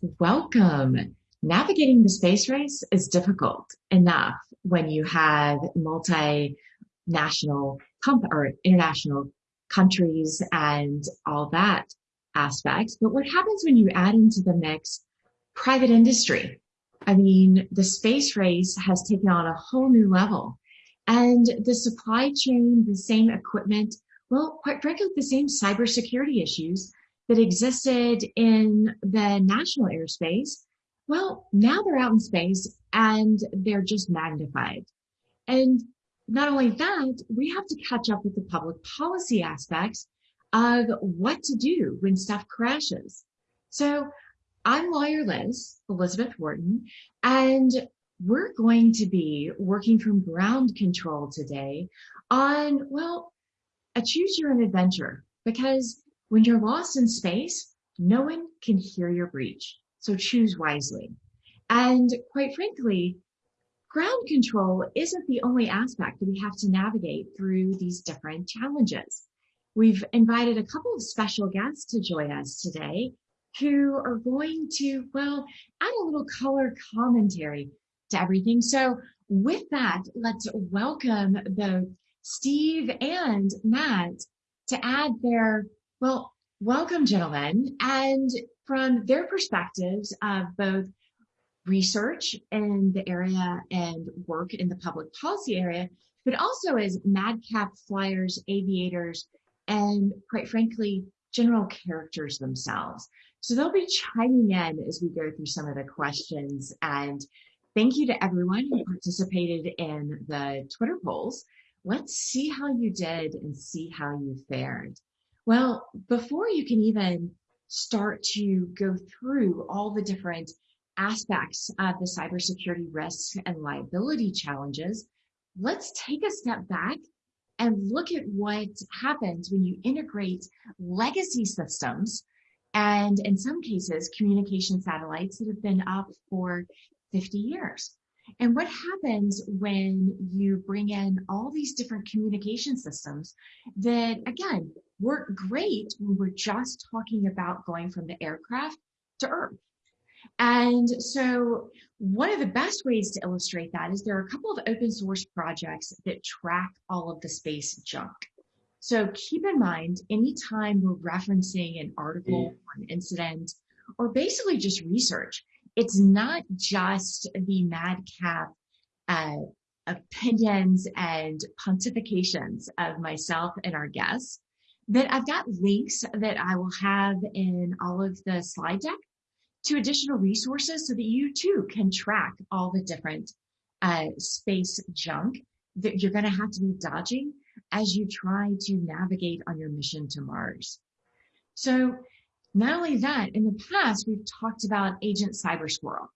Welcome. Navigating the space race is difficult enough when you have multinational comp- or international countries and all that aspect. But what happens when you add into the mix private industry? I mean, the space race has taken on a whole new level and the supply chain, the same equipment, well, quite frankly, the same cybersecurity issues that existed in the national airspace, well, now they're out in space and they're just magnified. And not only that, we have to catch up with the public policy aspects of what to do when stuff crashes. So I'm lawyer Liz, Elizabeth Wharton, and we're going to be working from ground control today on, well, a choose your own adventure because when you're lost in space, no one can hear your breach. So choose wisely. And quite frankly, ground control isn't the only aspect that we have to navigate through these different challenges. We've invited a couple of special guests to join us today who are going to, well, add a little color commentary to everything. So with that, let's welcome both Steve and Matt to add their well, welcome, gentlemen. And from their perspectives of both research in the area and work in the public policy area, but also as madcap flyers, aviators, and quite frankly, general characters themselves. So they'll be chiming in as we go through some of the questions. And thank you to everyone who participated in the Twitter polls. Let's see how you did and see how you fared. Well, before you can even start to go through all the different aspects of the cybersecurity risks and liability challenges, let's take a step back and look at what happens when you integrate legacy systems and in some cases communication satellites that have been up for 50 years. And what happens when you bring in all these different communication systems that, again, work great when we're just talking about going from the aircraft to Earth? And so one of the best ways to illustrate that is there are a couple of open source projects that track all of the space junk. So keep in mind, anytime we're referencing an article or an incident, or basically just research, it's not just the madcap uh, opinions and pontifications of myself and our guests that I've got links that I will have in all of the slide deck to additional resources so that you too can track all the different uh, space junk that you're going to have to be dodging as you try to navigate on your mission to Mars. So not only that, in the past, we've talked about Agent Cyber Squirrel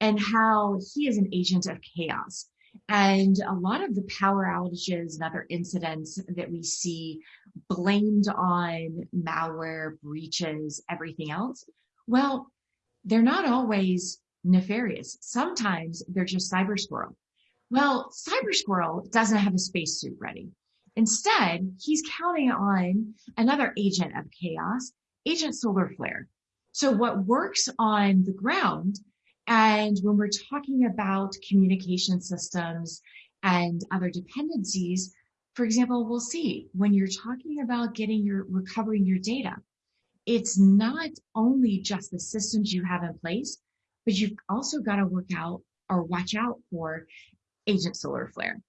and how he is an agent of chaos. And a lot of the power outages and other incidents that we see blamed on malware, breaches, everything else, well, they're not always nefarious. Sometimes they're just Cyber Squirrel. Well, Cyber Squirrel doesn't have a spacesuit ready. Instead, he's counting on another agent of chaos Agent Solar Flare. So what works on the ground and when we're talking about communication systems and other dependencies, for example, we'll see when you're talking about getting your recovering your data, it's not only just the systems you have in place, but you've also got to work out or watch out for agent solar flare.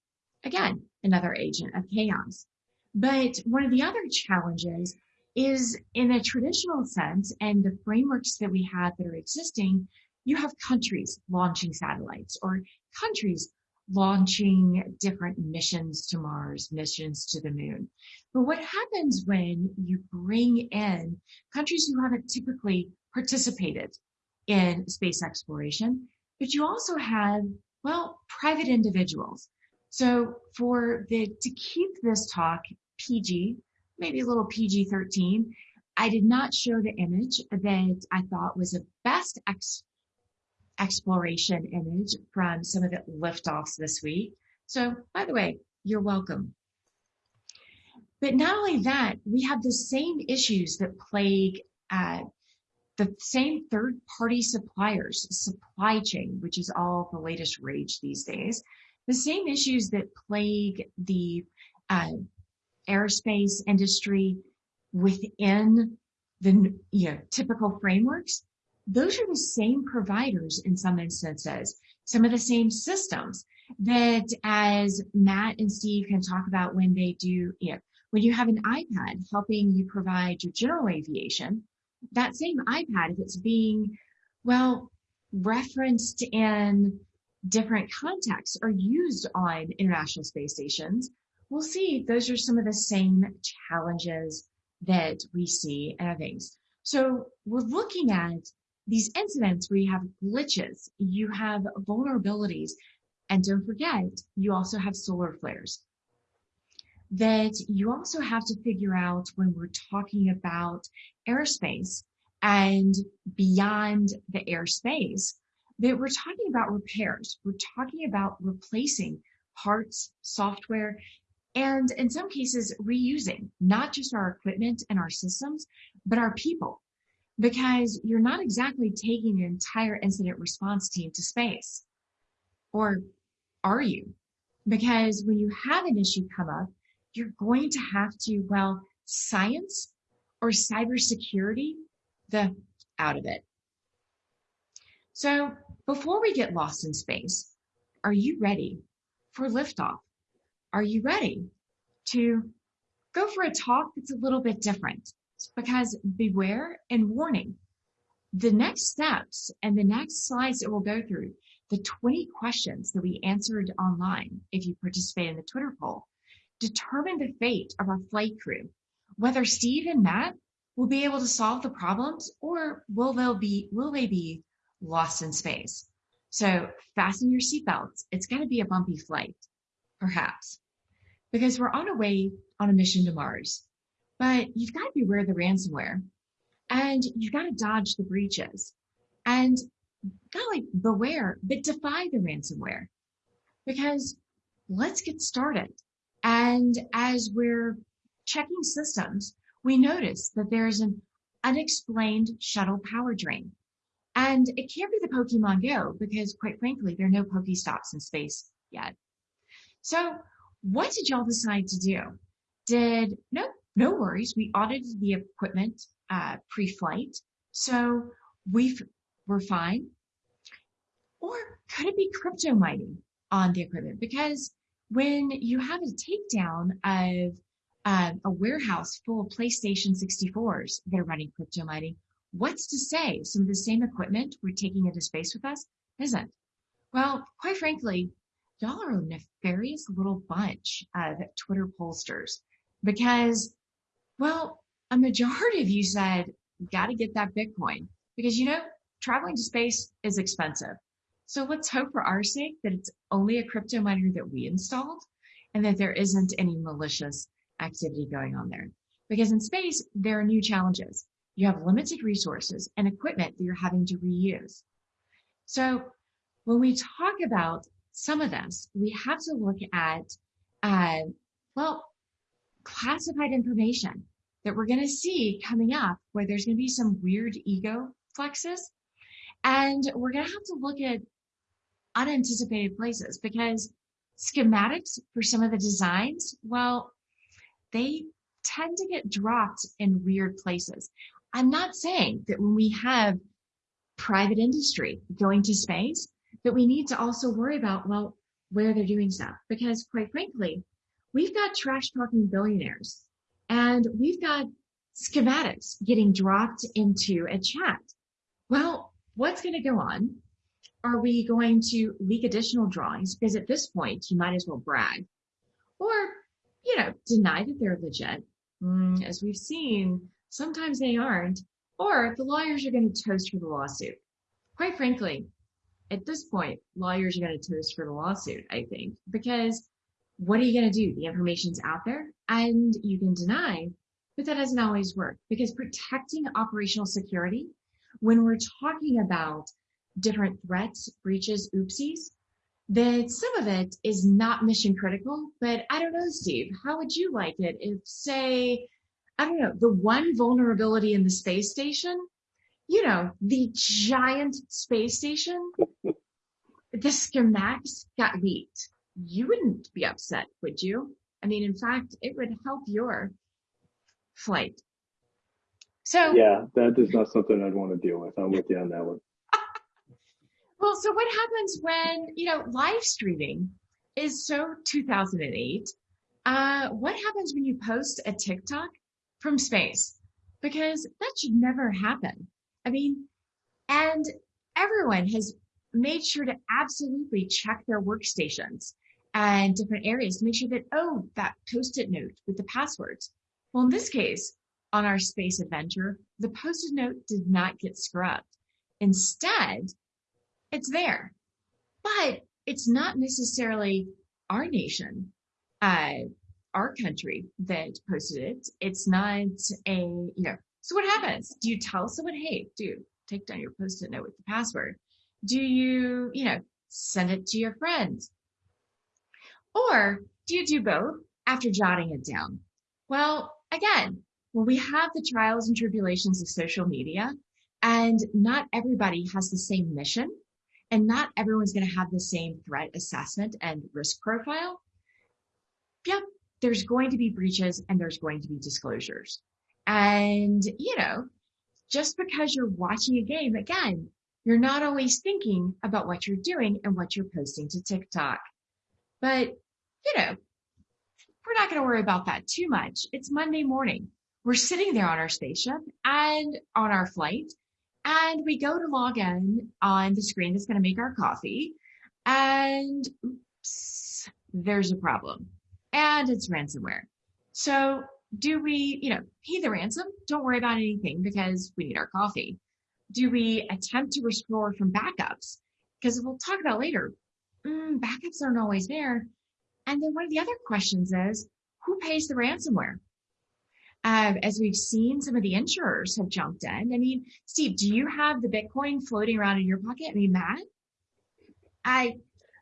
Again, another agent of chaos. But one of the other challenges is in a traditional sense and the frameworks that we have that are existing, you have countries launching satellites or countries launching different missions to Mars, missions to the moon. But what happens when you bring in countries who haven't typically participated in space exploration, but you also have, well, private individuals. So for the, to keep this talk PG, maybe a little PG 13. I did not show the image that I thought was the best ex- exploration image from some of the liftoffs this week. So, by the way, you're welcome. But not only that, we have the same issues that plague uh, the same third party suppliers, supply chain, which is all the latest rage these days, the same issues that plague the uh, aerospace industry within the you know, typical frameworks, those are the same providers in some instances, some of the same systems that as Matt and Steve can talk about when they do, you know, when you have an iPad helping you provide your general aviation, that same iPad, if it's being, well, referenced in different contexts or used on international space stations, we'll see those are some of the same challenges that we see in things. So we're looking at these incidents where you have glitches, you have vulnerabilities, and don't forget, you also have solar flares. That you also have to figure out when we're talking about airspace and beyond the airspace, that we're talking about repairs. We're talking about replacing parts, software, and in some cases reusing not just our equipment and our systems, but our people. Because you're not exactly taking an entire incident response team to space. Or are you? Because when you have an issue come up, you're going to have to, well, science or cybersecurity the out of it. So before we get lost in space, are you ready for liftoff? Are you ready to go for a talk that's a little bit different? Because beware and warning, the next steps and the next slides that we'll go through, the 20 questions that we answered online, if you participate in the Twitter poll, determine the fate of our flight crew. Whether Steve and Matt will be able to solve the problems or will they be, will they be lost in space? So fasten your seatbelts. It's going to be a bumpy flight, perhaps because we're on a way on a mission to Mars. But you've got to beware the ransomware and you've got to dodge the breaches and golly, beware, but defy the ransomware because let's get started. And as we're checking systems, we notice that there's an unexplained shuttle power drain. And it can't be the Pokemon Go because quite frankly, there are no Pokestops in space yet. So what did y'all decide to do? Did, no, no worries. We audited the equipment, uh, pre-flight. So we we're fine. Or could it be crypto mining on the equipment? Because when you have a takedown of uh, a warehouse full of PlayStation 64s that are running crypto mining, what's to say some of the same equipment we're taking into space with us isn't? Well, quite frankly, y'all are a nefarious little bunch of Twitter pollsters because, well, a majority of you said, got to get that Bitcoin because, you know, traveling to space is expensive. So let's hope for our sake that it's only a crypto miner that we installed and that there isn't any malicious activity going on there. Because in space, there are new challenges. You have limited resources and equipment that you're having to reuse. So when we talk about some of this, we have to look at, uh, well, classified information that we're going to see coming up where there's going to be some weird ego flexes. And we're going to have to look at unanticipated places because schematics for some of the designs, well, they tend to get dropped in weird places. I'm not saying that when we have private industry going to space, that we need to also worry about, well, where they're doing stuff. Because quite frankly, we've got trash talking billionaires and we've got schematics getting dropped into a chat. Well, what's going to go on? Are we going to leak additional drawings? Because at this point, you might as well brag or, you know, deny that they're legit. Mm, as we've seen, sometimes they aren't, or the lawyers are going to toast for the lawsuit. Quite frankly, at this point, lawyers are going to toast for the lawsuit, I think, because what are you going to do? The information's out there and you can deny, but that doesn't always work because protecting operational security, when we're talking about different threats, breaches, oopsies, that some of it is not mission critical, but I don't know, Steve, how would you like it if say, I don't know, the one vulnerability in the space station you know, the giant space station, the schematics got leaked. You wouldn't be upset, would you? I mean, in fact, it would help your flight. So yeah, that is not something I'd want to deal with. I'm with you on that one. well, so what happens when, you know, live streaming is so 2008? Uh, what happens when you post a TikTok from space? Because that should never happen. I mean, and everyone has made sure to absolutely check their workstations and different areas to make sure that, oh, that post-it note with the passwords. Well, in this case, on our space adventure, the post-it note did not get scrubbed. Instead, it's there, but it's not necessarily our nation, uh, our country that posted it. It's not a, you know, so what happens? Do you tell someone, hey, dude, take down your post-it note with the password? Do you, you know, send it to your friends? Or do you do both after jotting it down? Well, again, when we have the trials and tribulations of social media and not everybody has the same mission and not everyone's going to have the same threat assessment and risk profile. Yep. There's going to be breaches and there's going to be disclosures. And, you know, just because you're watching a game, again, you're not always thinking about what you're doing and what you're posting to TikTok. But, you know, we're not going to worry about that too much. It's Monday morning. We're sitting there on our spaceship and on our flight and we go to log in on the screen that's going to make our coffee and oops, there's a problem and it's ransomware. So do we, you know, pay the ransom? Don't worry about anything because we need our coffee. Do we attempt to restore from backups? Because we'll talk about later, mm, backups aren't always there. And then one of the other questions is, who pays the ransomware? Uh, as we've seen, some of the insurers have jumped in. I mean, Steve, do you have the Bitcoin floating around in your pocket? I mean, Matt, I,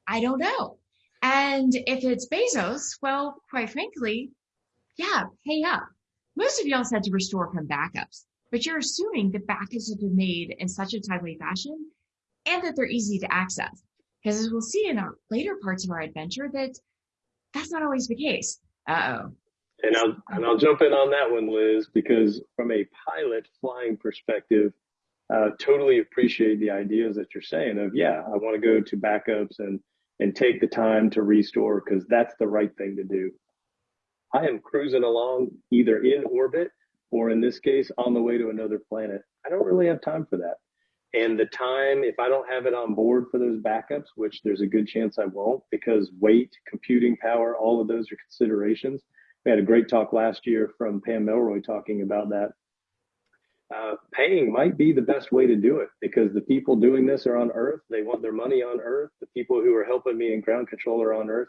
I don't know. And if it's Bezos, well, quite frankly, yeah, pay up. Most of y'all said to restore from backups, but you're assuming that backups have been made in such a timely fashion and that they're easy to access. Because as we'll see in our later parts of our adventure, that that's not always the case. Uh oh. And I'll, and I'll jump in on that one, Liz, because from a pilot flying perspective, uh, totally appreciate the ideas that you're saying of, yeah, I want to go to backups and, and take the time to restore because that's the right thing to do. I am cruising along either in orbit or in this case, on the way to another planet. I don't really have time for that. And the time, if I don't have it on board for those backups, which there's a good chance I won't because weight, computing power, all of those are considerations we had a great talk last year from Pam Melroy talking about that. Uh, paying might be the best way to do it because the people doing this are on Earth. They want their money on Earth. The people who are helping me in ground control are on Earth.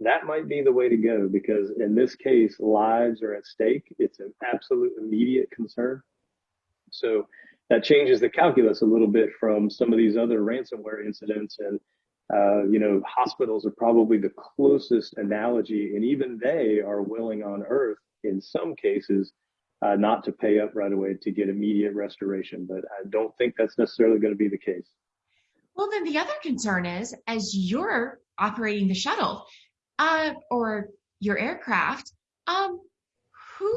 That might be the way to go because in this case, lives are at stake. It's an absolute immediate concern. So that changes the calculus a little bit from some of these other ransomware incidents and uh, you know, hospitals are probably the closest analogy, and even they are willing on earth in some cases uh, not to pay up right away to get immediate restoration. But I don't think that's necessarily going to be the case. Well, then the other concern is as you're operating the shuttle uh, or your aircraft, um, who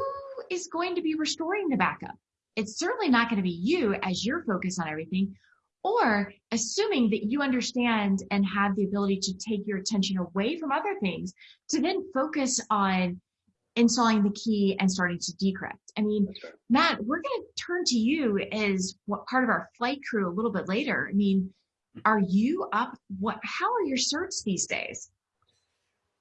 is going to be restoring the backup? It's certainly not going to be you as you're focused on everything or assuming that you understand and have the ability to take your attention away from other things to then focus on installing the key and starting to decrypt. I mean, right. Matt, we're going to turn to you as what part of our flight crew a little bit later. I mean, are you up? What? How are your certs these days?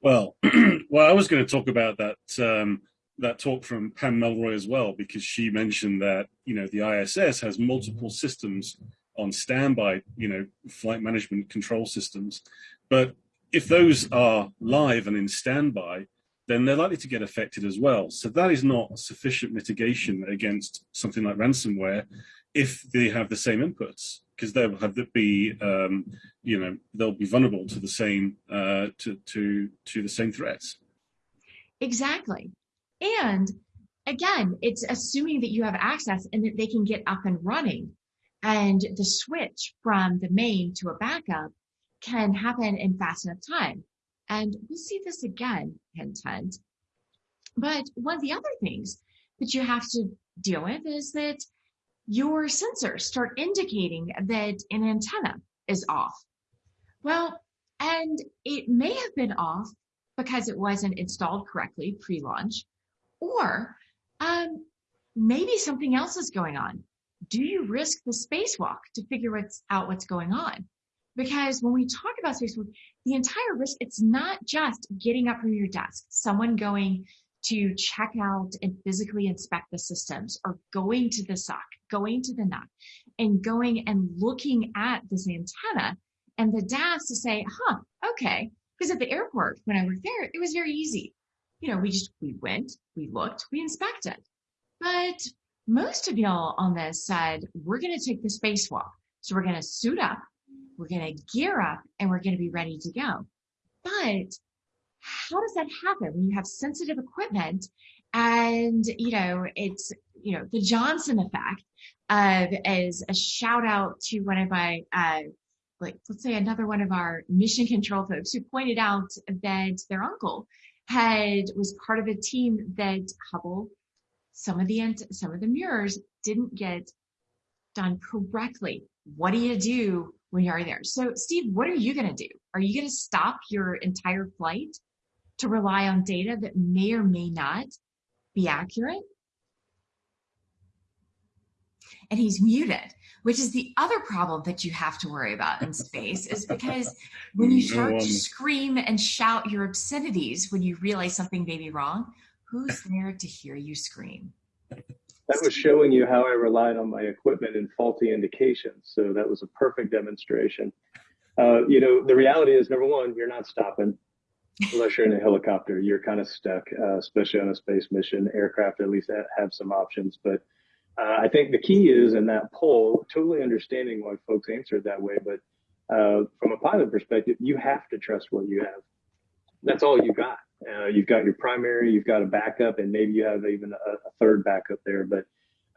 Well, well, I was going to talk about that um, that talk from Pam Melroy as well because she mentioned that you know the ISS has multiple systems on standby, you know, flight management control systems. But if those are live and in standby, then they're likely to get affected as well. So that is not sufficient mitigation against something like ransomware if they have the same inputs, because they'll have to be, um, you know, they'll be vulnerable to the same uh, to to to the same threats. Exactly, and again, it's assuming that you have access and that they can get up and running. And the switch from the main to a backup can happen in fast enough time. And we'll see this again, hint, hint. But one of the other things that you have to deal with is that your sensors start indicating that an antenna is off. Well, and it may have been off because it wasn't installed correctly pre-launch, or um, maybe something else is going on. Do you risk the spacewalk to figure what's, out what's going on? Because when we talk about spacewalk, the entire risk, it's not just getting up from your desk, someone going to check out and physically inspect the systems or going to the SOC, going to the NOC and going and looking at this antenna and the DAS to say, huh, okay. Because at the airport, when I worked there, it was very easy. You know, we just, we went, we looked, we inspected. But most of y'all on this said, we're going to take the spacewalk. So we're going to suit up, we're going to gear up, and we're going to be ready to go. But how does that happen when you have sensitive equipment and you know it's you know the johnson effect of as a shout out to one of my uh like let's say another one of our mission control folks who pointed out that their uncle had was part of a team that hubble some of the some of the mirrors didn't get done correctly. What do you do when you're there? So steve what are you going to do? Are you going to stop your entire flight to rely on data that may or may not be accurate. And he's muted, which is the other problem that you have to worry about in space is because when you start to scream and shout your obscenities when you realize something may be wrong, who's there to hear you scream? That was showing you how I relied on my equipment and faulty indications. So that was a perfect demonstration. Uh, you know, the reality is number one, you're not stopping unless you're in a helicopter, you're kind of stuck, uh, especially on a space mission. Aircraft at least have some options, but uh, I think the key is in that poll, totally understanding why folks answered that way. But uh, from a pilot perspective, you have to trust what you have. That's all you got. Uh, you've got your primary, you've got a backup, and maybe you have even a, a third backup there. But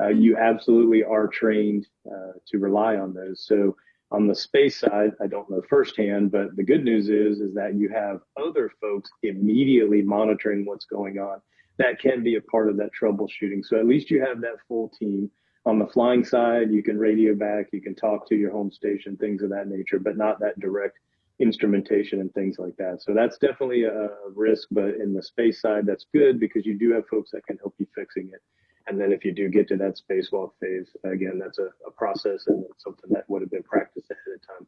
uh, you absolutely are trained uh, to rely on those. So on the space side, I don't know firsthand, but the good news is, is that you have other folks immediately monitoring what's going on. That can be a part of that troubleshooting. So at least you have that full team. On the flying side, you can radio back, you can talk to your home station, things of that nature, but not that direct instrumentation and things like that. So that's definitely a risk, but in the space side, that's good because you do have folks that can help you fixing it. And then if you do get to that spacewalk phase, again, that's a, a process and something that would have been practiced ahead of time.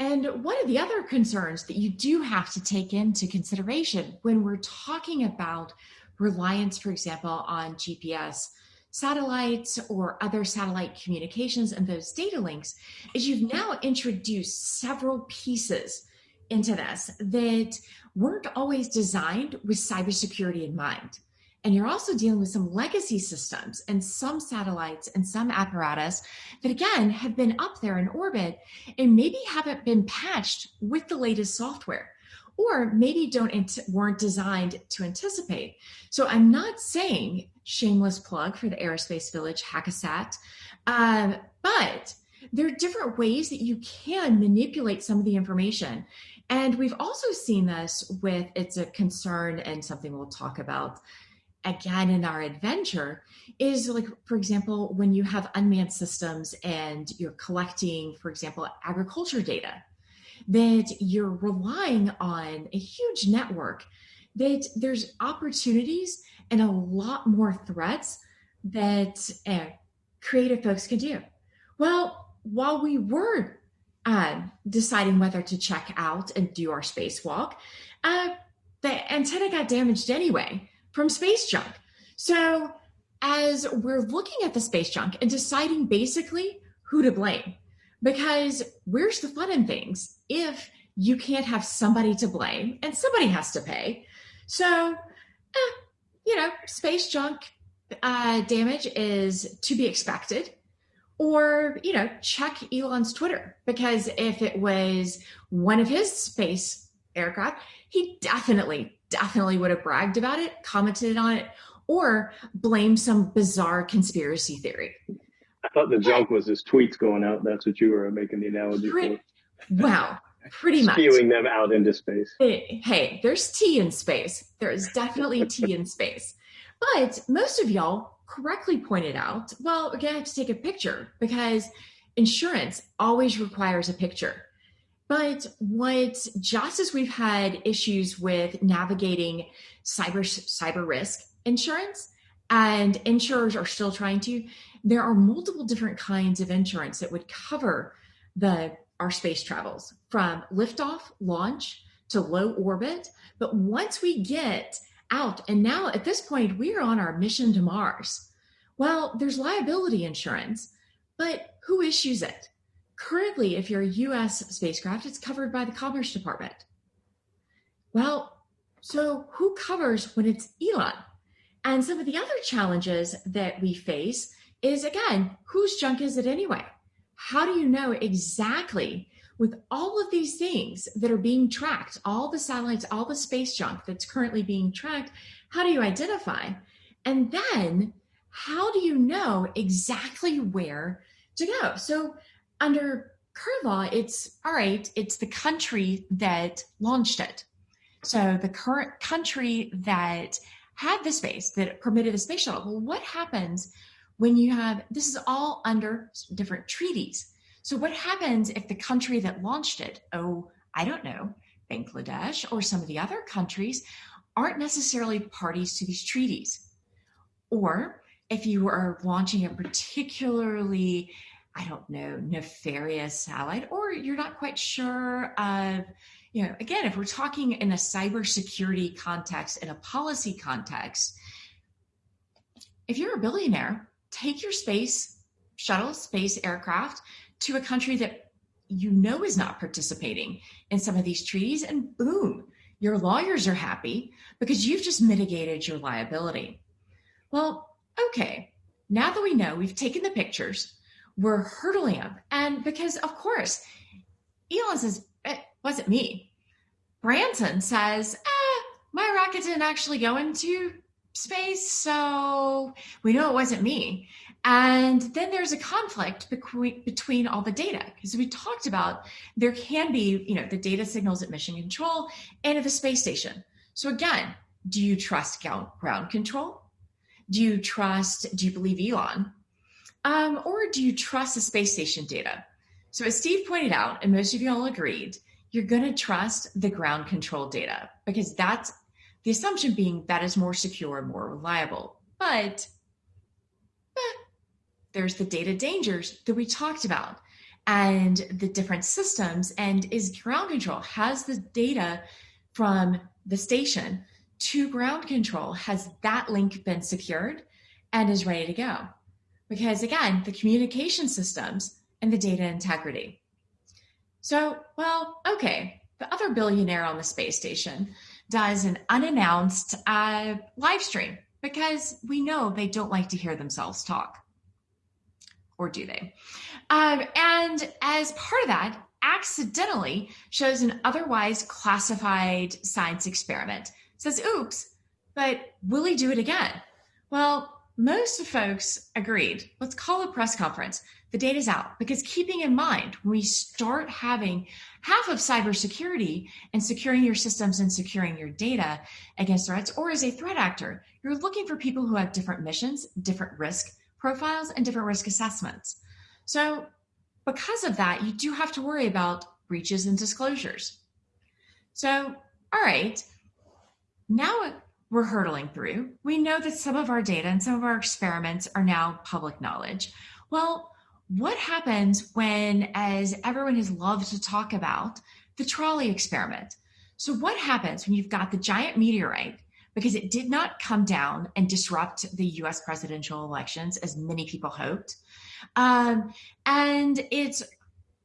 And one of the other concerns that you do have to take into consideration when we're talking about reliance, for example, on GPS satellites or other satellite communications and those data links is you've now introduced several pieces into this that weren't always designed with cybersecurity in mind. And you're also dealing with some legacy systems and some satellites and some apparatus that again have been up there in orbit and maybe haven't been patched with the latest software or maybe don't weren't designed to anticipate. So I'm not saying shameless plug for the Aerospace Village Hack-A-Sat, um, but there are different ways that you can manipulate some of the information. And we've also seen this with, it's a concern and something we'll talk about again in our adventure is like for example when you have unmanned systems and you're collecting for example agriculture data that you're relying on a huge network that there's opportunities and a lot more threats that uh, creative folks can do. Well while we were uh, deciding whether to check out and do our spacewalk uh, the antenna got damaged anyway from space junk. So as we're looking at the space junk and deciding basically who to blame, because where's the fun in things if you can't have somebody to blame and somebody has to pay? So, eh, you know, space junk uh, damage is to be expected. Or, you know, check Elon's Twitter because if it was one of his space aircraft, he definitely definitely would have bragged about it, commented on it, or blamed some bizarre conspiracy theory. I thought the joke was his tweets going out. That's what you were making the analogy Pretty, for. Wow, pretty much. Spewing them out into space. Hey, hey, there's tea in space. There is definitely tea in space. But most of y'all correctly pointed out, well, we're gonna have to take a picture because insurance always requires a picture. But what just as we've had issues with navigating cyber cyber risk insurance, and insurers are still trying to, there are multiple different kinds of insurance that would cover the our space travels from liftoff, launch to low orbit. But once we get out, and now at this point we are on our mission to Mars. Well, there's liability insurance, but who issues it? Currently, if you're a US spacecraft, it's covered by the Commerce Department. Well, so who covers when it's Elon? And some of the other challenges that we face is again, whose junk is it anyway? How do you know exactly with all of these things that are being tracked, all the satellites, all the space junk that's currently being tracked, how do you identify? And then how do you know exactly where to go? So under current law, it's all right, it's the country that launched it. So the current country that had the space that permitted the space shuttle. Well, what happens when you have this is all under different treaties? So, what happens if the country that launched it, oh, I don't know, Bangladesh or some of the other countries, aren't necessarily parties to these treaties? Or if you are launching a particularly I don't know, nefarious satellite, or you're not quite sure of you know, again, if we're talking in a cybersecurity context, in a policy context, if you're a billionaire, take your space shuttle, space aircraft to a country that you know is not participating in some of these treaties, and boom, your lawyers are happy because you've just mitigated your liability. Well, okay, now that we know we've taken the pictures, we're hurdling them. And because, of course, Elon says, it wasn't me. Branson says, eh, my rocket didn't actually go into space, so we know it wasn't me. And then there's a conflict between all the data because we talked about there can be, you know, the data signals at mission control and at the space station. So again, do you trust ground control? Do you trust, do you believe Elon? Um, or do you trust the space station data? So as Steve pointed out, and most of you all agreed, you're going to trust the ground control data because that's the assumption being that is more secure and more reliable. But eh, there's the data dangers that we talked about and the different systems. And is ground control has the data from the station to ground control? Has that link been secured and is ready to go? Because again, the communication systems and the data integrity. So, well, okay, the other billionaire on the space station does an unannounced uh, live stream because we know they don't like to hear themselves talk. Or do they? Um, and as part of that, accidentally shows an otherwise classified science experiment. Says, oops, but will he do it again? Well, most folks agreed. Let's call a press conference. The data's out. Because keeping in mind when we start having half of cybersecurity and securing your systems and securing your data against threats or as a threat actor you're looking for people who have different missions different risk profiles and different risk assessments. So because of that you do have to worry about breaches and disclosures. So all right. Now we're hurtling through we know that some of our data and some of our experiments are now public knowledge well what happens when, as everyone has loved to talk about, the trolley experiment? So, what happens when you've got the giant meteorite because it did not come down and disrupt the US presidential elections as many people hoped? Um, and it's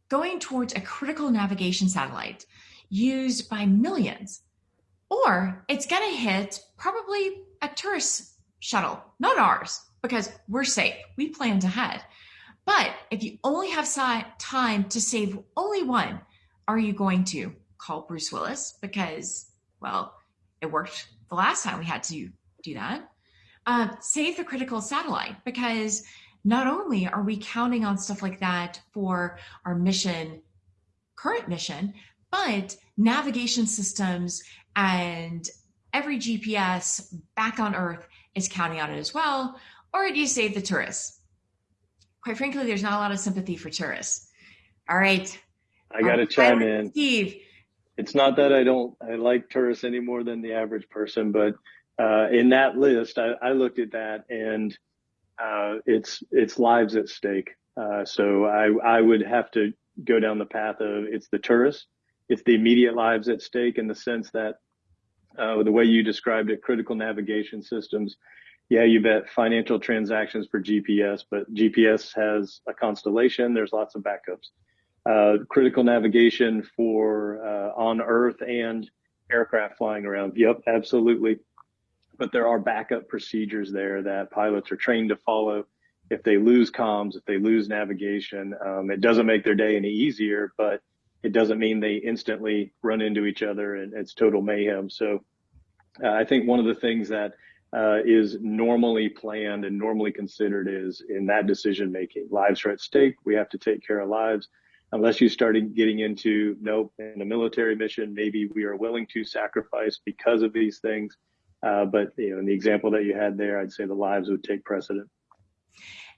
going towards a critical navigation satellite used by millions. Or it's going to hit probably a tourist shuttle, not ours, because we're safe. We planned ahead. But if you only have time to save only one, are you going to call Bruce Willis? Because, well, it worked the last time we had to do that. Uh, save the critical satellite because not only are we counting on stuff like that for our mission, current mission, but navigation systems and every GPS back on Earth is counting on it as well. Or do you save the tourists? Quite frankly, there's not a lot of sympathy for tourists. All right. I got to um, chime in. Steve. It's not that I don't, I like tourists any more than the average person, but uh, in that list, I, I, looked at that and uh, it's it's lives at stake. Uh, so I I would have to go down the path of it's the tourists, it's the immediate lives at stake in the sense that uh, the way you described it, critical navigation systems. Yeah, you bet financial transactions for GPS, but GPS has a constellation. There's lots of backups. Uh, critical navigation for uh, on Earth and aircraft flying around. Yep, absolutely. But there are backup procedures there that pilots are trained to follow. If they lose comms, if they lose navigation, um, it doesn't make their day any easier, but it doesn't mean they instantly run into each other and it's total mayhem. So uh, I think one of the things that uh, is normally planned and normally considered is in that decision making. Lives are at stake. We have to take care of lives. Unless you started getting into nope, in a military mission, maybe we are willing to sacrifice because of these things. Uh, but you know, in the example that you had there, I'd say the lives would take precedent.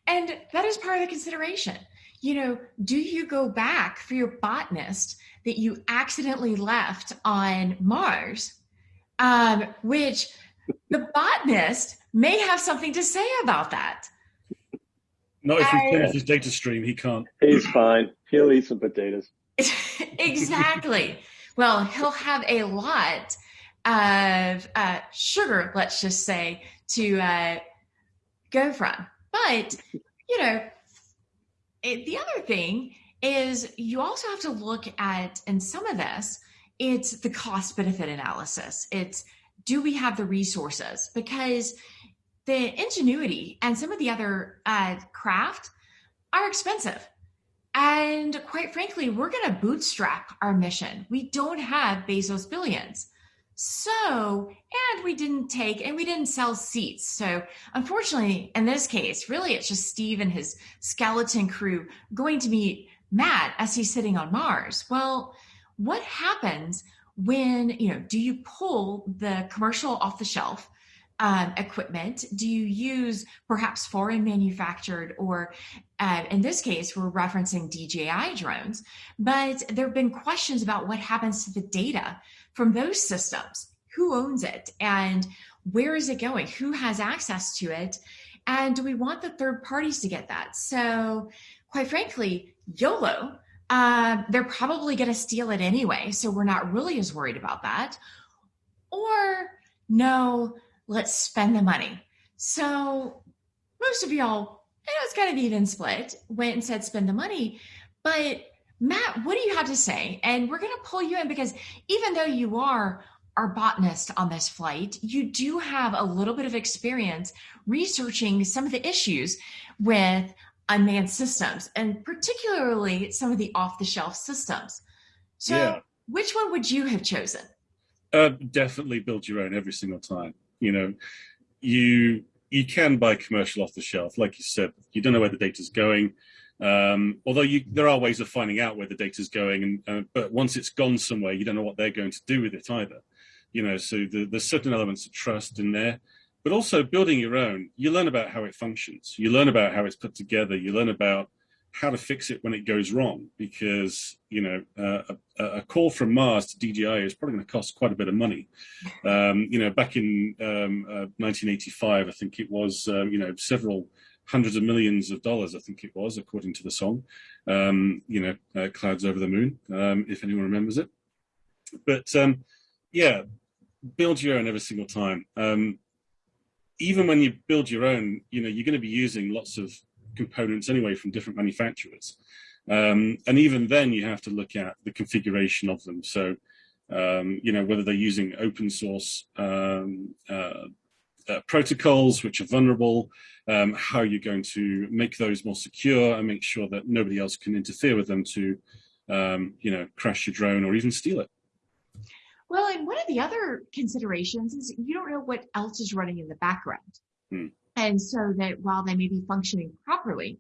And that is part of the consideration you know, do you go back for your botanist that you accidentally left on Mars, um, which the botanist may have something to say about that. Not if he turns his data stream, he can't. He's fine. He'll eat some potatoes. exactly. well, he'll have a lot of uh, sugar, let's just say, to uh, go from. But, you know, it, the other thing is you also have to look at, in some of this, it's the cost benefit analysis. It's do we have the resources? Because the ingenuity and some of the other uh, craft are expensive. And quite frankly, we're going to bootstrap our mission. We don't have Bezos billions. So, and we didn't take and we didn't sell seats. So, unfortunately, in this case, really it's just Steve and his skeleton crew going to meet Matt as he's sitting on Mars. Well, what happens when, you know, do you pull the commercial off the shelf? Um, equipment? Do you use perhaps foreign manufactured, or uh, in this case, we're referencing DJI drones? But there have been questions about what happens to the data from those systems. Who owns it and where is it going? Who has access to it? And do we want the third parties to get that? So, quite frankly, YOLO, uh, they're probably going to steal it anyway. So, we're not really as worried about that. Or, no, let's spend the money. So, most of y'all, you know, it's kind of even split, went and said spend the money. But Matt, what do you have to say? And we're going to pull you in because even though you are our botanist on this flight, you do have a little bit of experience researching some of the issues with unmanned systems and particularly some of the off the shelf systems. So, yeah. which one would you have chosen? Uh, definitely build your own every single time. You know, you you can buy commercial off the shelf, like you said. You don't know where the data's going. Um, although you, there are ways of finding out where the data is going, and uh, but once it's gone somewhere, you don't know what they're going to do with it either. You know, so the, there's certain elements of trust in there, but also building your own. You learn about how it functions. You learn about how it's put together. You learn about how to fix it when it goes wrong, because you know uh, a, a, call from Mars to DJI is probably going to cost quite a bit of money. Um, you know, back in um, uh, 1985, I think it was um, you know several hundreds of millions of dollars, I think it was, according to the song. Um, you know, uh, Clouds Over the Moon, um, if anyone remembers it. But um, yeah, build your own every single time. Um, even when you build your own, you know, you're going to be using lots of components anyway from different manufacturers. Um, and even then, you have to look at the configuration of them. So, um, you know, whether they're using open source uh, uh, protocols which are vulnerable, um, how are you're going to make those more secure and make sure that nobody else can interfere with them to, um, you know, crash your drone or even steal it. Well, and one of the other considerations is you don't know what else is running in the background. Hmm. And so that while they may be functioning properly,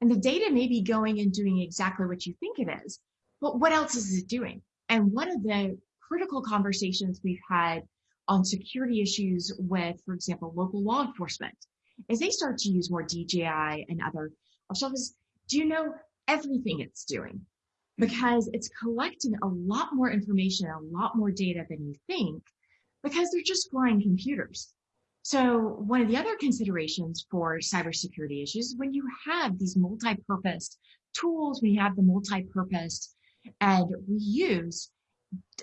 and the data may be going and doing exactly what you think it is, but what else is it doing? And one of the critical conversations we've had on security issues with, for example, local law enforcement, as they start to use more DJI and other officials. Do you know everything it's doing? Because it's collecting a lot more information, a lot more data than you think, because they're just flying computers. So one of the other considerations for cybersecurity issues, when you have these multi-purpose tools, when you have the multi-purpose and reuse,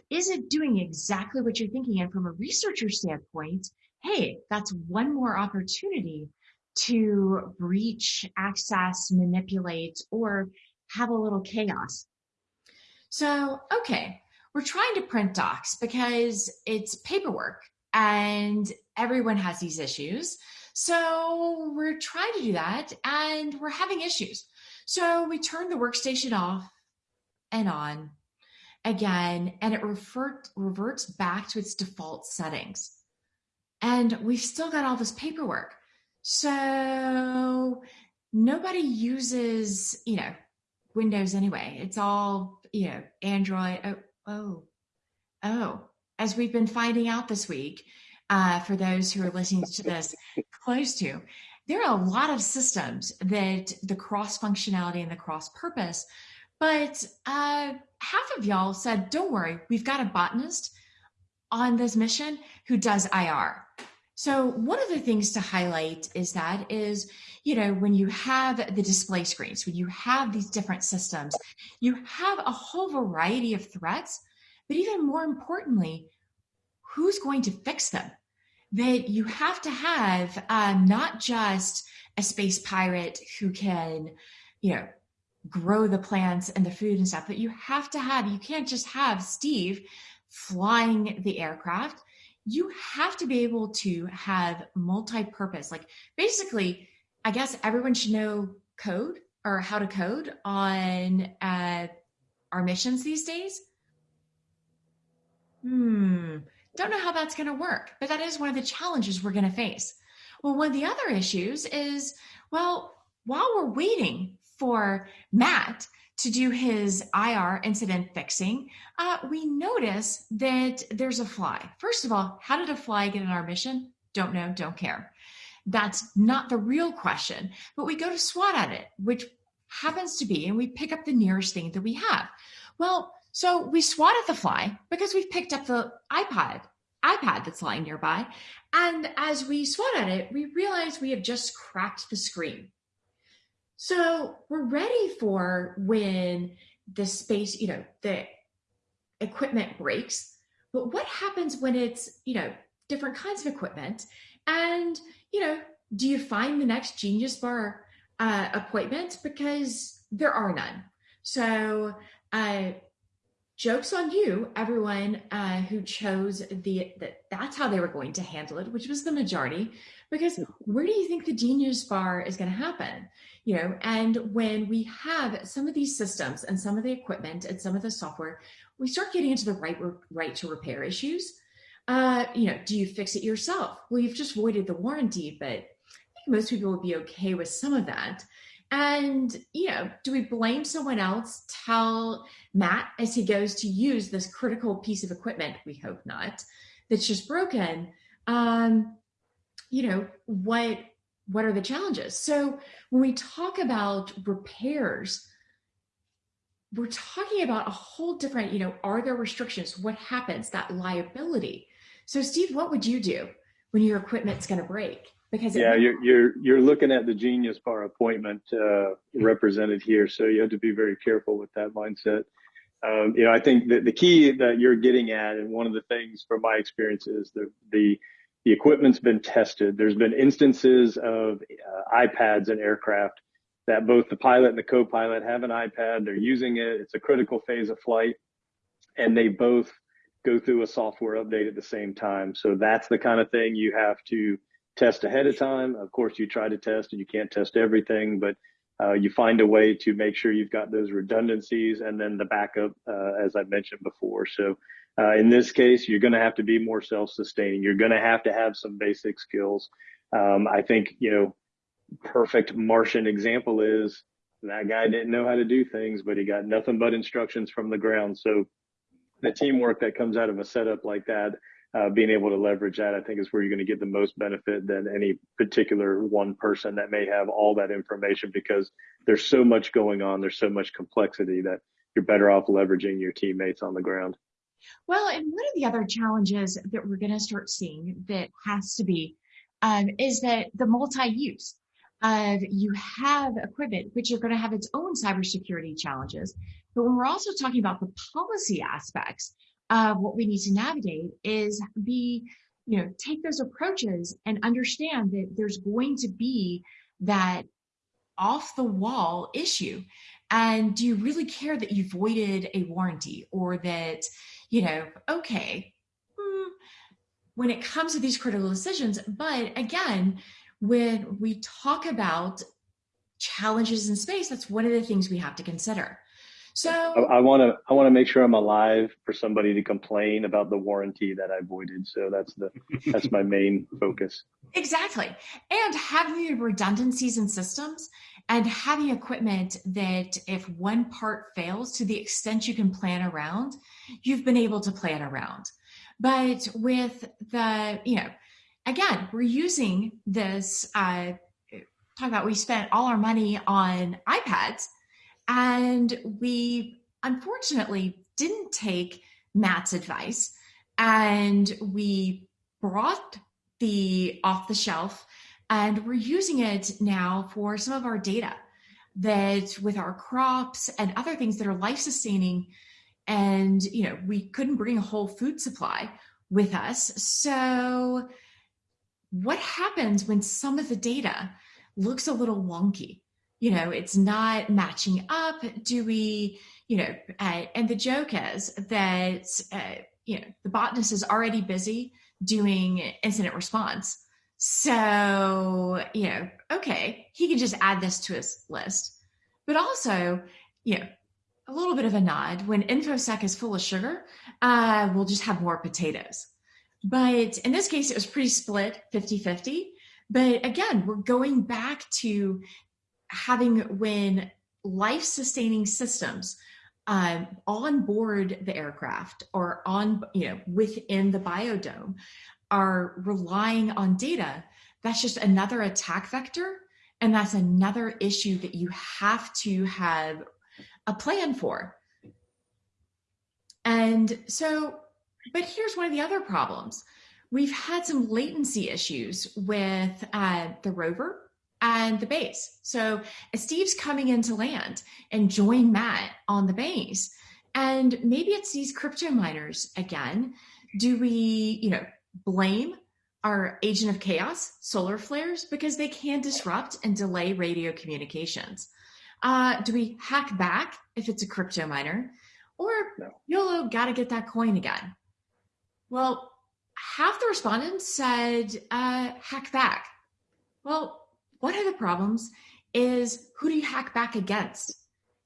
is it doing exactly what you're thinking? And from a researcher standpoint, hey, that's one more opportunity to breach, access, manipulate, or have a little chaos. So, okay, we're trying to print docs because it's paperwork and everyone has these issues. So we're trying to do that and we're having issues. So we turn the workstation off and on again, and it revert, reverts back to its default settings. And we've still got all this paperwork. So nobody uses, you know, Windows anyway. It's all, you know, Android. Oh, oh, oh. As we've been finding out this week, uh, for those who are listening to this close to, there are a lot of systems that the cross functionality and the cross purpose but uh, half of y'all said, don't worry, we've got a botanist on this mission who does IR. So one of the things to highlight is that is, you know, when you have the display screens, when you have these different systems, you have a whole variety of threats, but even more importantly, who's going to fix them? That you have to have um, not just a space pirate who can, you know, grow the plants and the food and stuff, but you have to have, you can't just have Steve flying the aircraft. You have to be able to have multi-purpose. Like basically, I guess everyone should know code or how to code on uh, our missions these days. Hmm, don't know how that's going to work, but that is one of the challenges we're going to face. Well, one of the other issues is, well, while we're waiting for Matt to do his IR incident fixing, uh, we notice that there's a fly. First of all, how did a fly get in our mission? Don't know, don't care. That's not the real question, but we go to SWAT at it, which happens to be, and we pick up the nearest thing that we have. Well, so we swat at the fly because we've picked up the iPod, iPad that's lying nearby. And as we swat at it, we realize we have just cracked the screen. So we're ready for when the space, you know, the equipment breaks. But what happens when it's, you know, different kinds of equipment? And, you know, do you find the next Genius Bar uh, appointment? Because there are none. So, uh, jokes on you, everyone uh, who chose the that that's how they were going to handle it, which was the majority. Because where do you think the Genius Bar is going to happen? you know, and when we have some of these systems and some of the equipment and some of the software, we start getting into the right right to repair issues. Uh, you know, do you fix it yourself? Well, you've just voided the warranty, but I think most people would be okay with some of that. And, you know, do we blame someone else? Tell Matt as he goes to use this critical piece of equipment, we hope not, that's just broken. Um, you know, what what are the challenges? So when we talk about repairs, we're talking about a whole different, you know, are there restrictions? What happens? That liability. So Steve, what would you do when your equipment's going to break? Because yeah, you're you're you're looking at the Genius Bar appointment uh, represented here, so you have to be very careful with that mindset. Um, you know, I think that the key that you're getting at, and one of the things from my experience is the the the equipment's been tested. There's been instances of uh, iPads and aircraft that both the pilot and the co-pilot have an iPad. They're using it. It's a critical phase of flight, and they both go through a software update at the same time. So that's the kind of thing you have to test ahead of time. Of course, you try to test, and you can't test everything, but uh, you find a way to make sure you've got those redundancies and then the backup, uh, as I mentioned before. So uh, in this case, you're going to have to be more self-sustaining. You're going to have to have some basic skills. Um, I think, you know, perfect Martian example is that guy didn't know how to do things, but he got nothing but instructions from the ground. So the teamwork that comes out of a setup like that, uh, being able to leverage that, I think is where you're going to get the most benefit than any particular one person that may have all that information because there's so much going on. There's so much complexity that you're better off leveraging your teammates on the ground. Well, and one of the other challenges that we're going to start seeing that has to be um, is that the multi-use of you have equipment which are going to have its own cybersecurity challenges. But when we're also talking about the policy aspects of what we need to navigate is be, you know, take those approaches and understand that there's going to be that off the wall issue. And do you really care that you voided a warranty or that, you know, okay, hmm, when it comes to these critical decisions, but again, when we talk about challenges in space, that's one of the things we have to consider. So I want to I want to make sure I'm alive for somebody to complain about the warranty that I voided. So that's the that's my main focus. Exactly. And having the redundancies in systems and having equipment that if one part fails to the extent you can plan around, you've been able to plan around. But with the, you know, again, we're using this, uh, talk about we spent all our money on iPads and we unfortunately didn't take Matt's advice. And we brought the off the shelf and we're using it now for some of our data that with our crops and other things that are life sustaining. And you know we couldn't bring a whole food supply with us. So what happens when some of the data looks a little wonky you know it's not matching up do we you know uh, and the joke is that uh, you know the botanist is already busy doing incident response. So you know okay he can just add this to his list. But also you know a little bit of a nod when infosec is full of sugar uh, we'll just have more potatoes. But in this case, it was pretty split 50 50. But again, we're going back to having when life sustaining systems um, on board the aircraft or on, you know, within the biodome are relying on data, that's just another attack vector. And that's another issue that you have to have a plan for. And so but here's one of the other problems. We've had some latency issues with uh, the rover and the base. So Steve's coming into land and join Matt on the base. And maybe it's these crypto miners again. Do we, you know, blame our agent of chaos, solar flares, because they can disrupt and delay radio communications? Uh, do we hack back if it's a crypto miner? Or no. YOLO, gotta get that coin again. Well, half the respondents said uh, hack back. Well, one of the problems is who do you hack back against?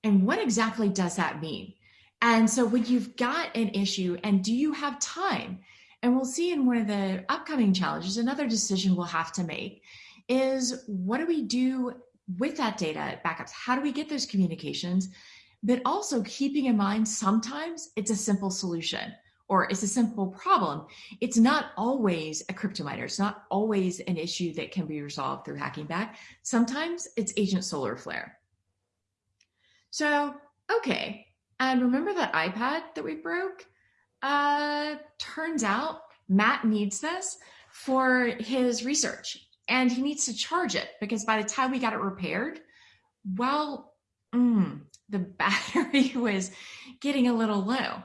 And what exactly does that mean? And so when you've got an issue and do you have time? And we'll see in one of the upcoming challenges, another decision we'll have to make is what do we do with that data backups? How do we get those communications? But also keeping in mind, sometimes it's a simple solution or it's a simple problem, it's not always a crypto miner. It's not always an issue that can be resolved through hacking back. Sometimes it's agent solar flare. So, okay. And remember that iPad that we broke? Uh, turns out Matt needs this for his research and he needs to charge it because by the time we got it repaired, well, mm, the battery was getting a little low.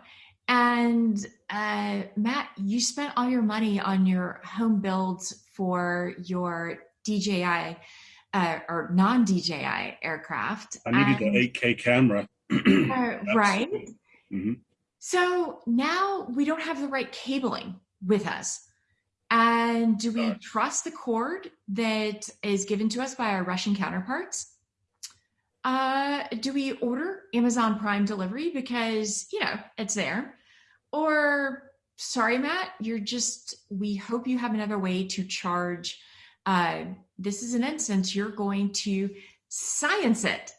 And uh, Matt, you spent all your money on your home builds for your DJI uh, or non DJI aircraft. I needed and, the 8K camera. uh, right. Mm-hmm. So now we don't have the right cabling with us. And do we trust the cord that is given to us by our Russian counterparts? Uh, do we order Amazon Prime delivery because, you know, it's there? Or, sorry, Matt, you're just, we hope you have another way to charge uh, this is an instance you're going to science it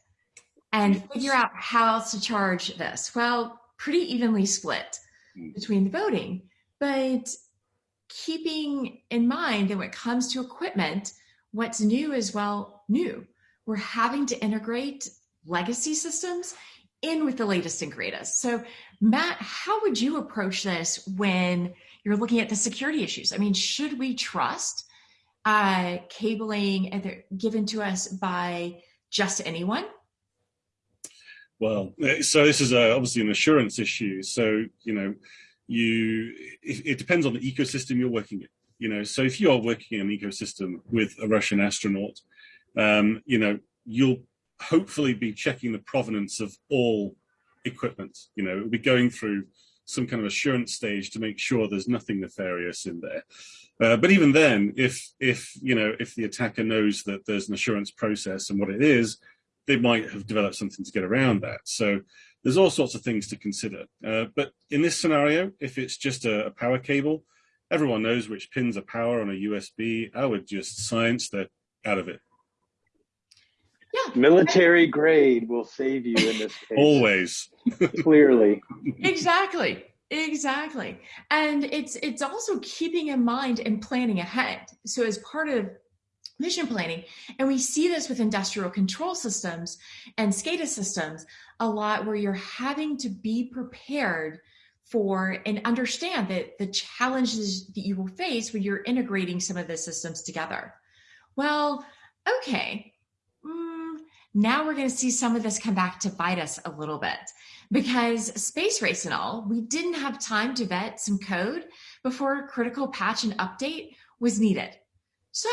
and figure out how else to charge this. Well, pretty evenly split hmm. between the voting, but keeping in mind that when it comes to equipment, what's new is well new. We're having to integrate legacy systems in with the latest and greatest. So, Matt, how would you approach this when you're looking at the security issues? I mean, should we trust uh, cabling given to us by just anyone? Well, so this is a, obviously an assurance issue. So, you know, you it, it, depends on the ecosystem you're working in. You know, so if you are working in an ecosystem with a Russian astronaut, um, you know, you'll hopefully be checking the provenance of all equipment. You know, it'll be going through some kind of assurance stage to make sure there's nothing nefarious in there. Uh, but even then, if if you know if the attacker knows that there's an assurance process and what it is, they might have developed something to get around that. So there's all sorts of things to consider. Uh, but in this scenario, if it's just a, a, power cable, everyone knows which pins are power on a USB. I would just science that out of it. Yeah. Military grade will save you in this case. Always. Clearly. Exactly. Exactly. And it's it's also keeping in mind and planning ahead. So as part of mission planning, and we see this with industrial control systems and SCADA systems a lot where you're having to be prepared for and understand that the challenges that you will face when you're integrating some of the systems together. Well, okay, now we're going to see some of this come back to bite us a little bit because space race and all, we didn't have time to vet some code before a critical patch and update was needed. So